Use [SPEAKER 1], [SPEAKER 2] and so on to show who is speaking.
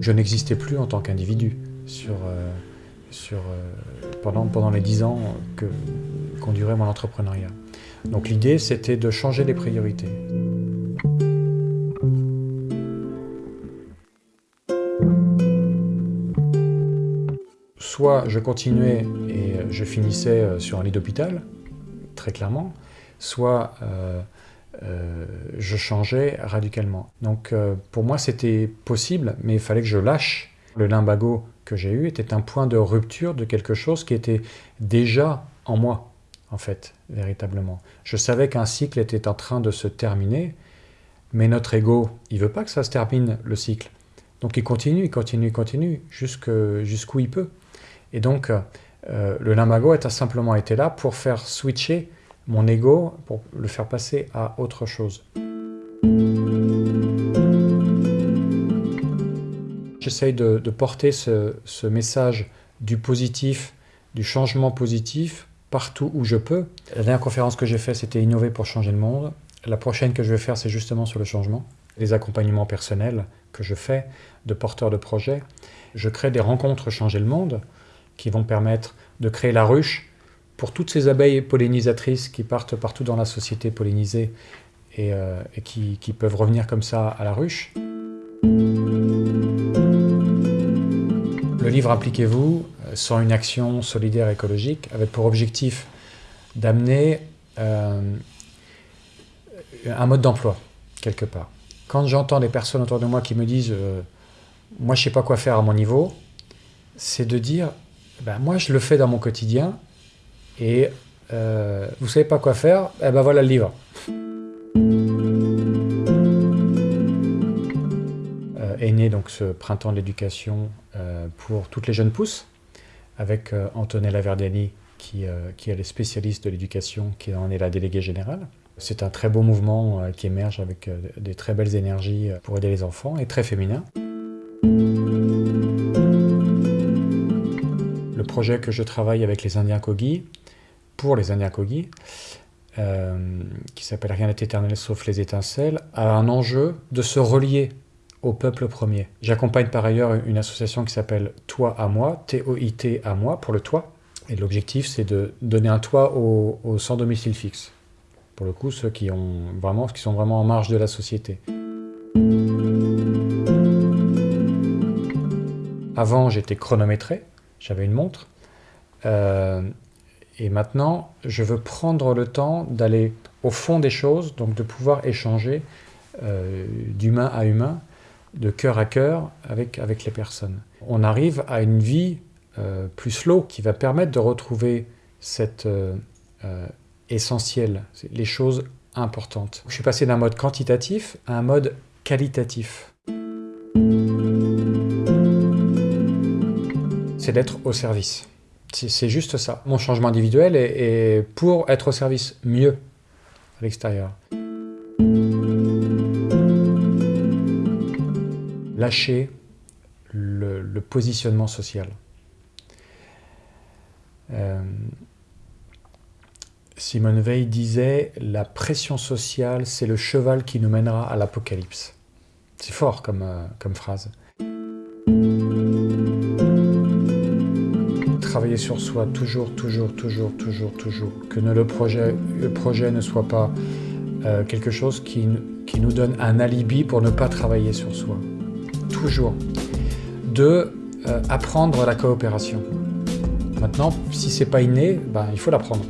[SPEAKER 1] Je n'existais plus en tant qu'individu sur, euh, euh, pendant, les dix ans que duré mon entrepreneuriat. Donc l'idée, c'était de changer les priorités. Soit je continuais et je finissais euh, sur un lit d'hôpital, très clairement, soit euh, je changeais radicalement. Donc pour moi c'était possible, mais il fallait que je lâche. Le limbago que j'ai eu était un point de rupture de quelque chose qui était déjà en moi, en fait, véritablement. Je savais qu'un cycle était en train de se terminer, mais notre ego, il veut pas que ça se termine, le cycle. Donc il continue, il continue, il continue, jusqu'où il peut. Et donc, euh, le limbago a simplement été là pour faire switcher mon ego, pour le faire passer à autre chose. J'essaye de, porter ce, message du positif, du changement positif, partout où je peux. La dernière conférence que j'ai faite, c'était Innover pour changer le monde. La prochaine que je vais faire, c'est justement sur le changement. Les accompagnements personnels que je fais de porteurs de projets. Je crée des rencontres Changer le monde qui vont permettre de créer la ruche pour toutes ces abeilles pollinisatrices qui partent partout dans la société pollinisée et, euh, qui, peuvent revenir comme ça à la ruche. Le livre Impliquez-vous, euh, sans une action solidaire écologique, avait pour objectif d'amener euh, un mode d'emploi, quelque part. Quand j'entends des personnes autour de moi qui me disent Moi, je ne sais pas quoi faire à mon niveau », c'est de dire ben, moi je le fais dans mon quotidien et euh, vous savez pas quoi faire, eh ben voilà le livre. Euh, est né donc ce printemps de l'éducation euh, pour toutes les jeunes pousses avec euh, Antonella Verdeni qui, qui est le spécialiste de l'éducation qui en est la déléguée générale. C'est un très beau mouvement qui émerge avec des très belles énergies pour aider les enfants et très féminin. projet que je travaille avec les Indiens Kogi, pour les Indiens Kogi, euh, qui s'appelle Rien n'est éternel sauf les étincelles, a un enjeu de se relier au peuple premier. J'accompagne par ailleurs une association qui s'appelle Toi à moi, T-O-I-T à moi, pour le toit. Et l'objectif, c'est de donner un toit aux, aux sans domicile fixe. Pour le coup, ceux qui, ont vraiment, qui sont vraiment en marge de la société. Avant, j'étais chronométré, j'avais une montre. Euh, et maintenant, je veux prendre le temps d'aller au fond des choses, donc de pouvoir échanger euh, d'humain à humain, de cœur à cœur avec, avec les personnes. On arrive à une vie euh, plus slow qui va permettre de retrouver cette essentiel, les choses importantes. Je suis passé d'un mode quantitatif à un mode qualitatif. c'est d'être au service. C'est juste ça. Mon changement individuel est, pour être au service mieux à l'extérieur. Lâcher le, positionnement social. Euh, Simone Veil disait « La pression sociale, c'est le cheval qui nous mènera à l'apocalypse ». C'est fort comme, euh, comme phrase. Travailler sur soi, toujours, toujours, toujours, toujours, toujours. Que le, projet, le projet ne soit pas euh, quelque chose qui, qui, nous donne un alibi pour ne pas travailler sur soi. Toujours. Deux, euh, apprendre la coopération. Maintenant, si c'est pas inné, ben, il faut l'apprendre.